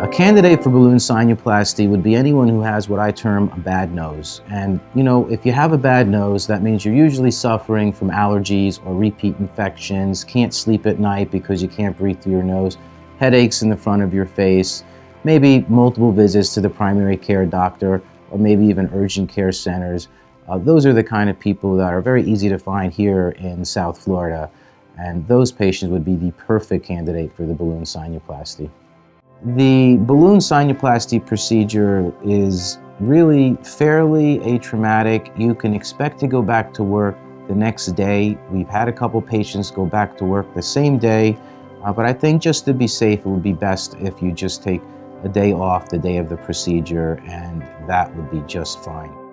A candidate for balloon sinuplasty would be anyone who has what I term a bad nose. And you know, if you have a bad nose, that means you're usually suffering from allergies or repeat infections, can't sleep at night because you can't breathe through your nose, headaches in the front of your face, maybe multiple visits to the primary care doctor, or maybe even urgent care centers. Uh, those are the kind of people that are very easy to find here in South Florida. And those patients would be the perfect candidate for the balloon sinuplasty. The balloon sinuplasty procedure is really fairly atraumatic. You can expect to go back to work the next day. We've had a couple patients go back to work the same day, uh, but I think just to be safe, it would be best if you just take a day off the day of the procedure, and that would be just fine.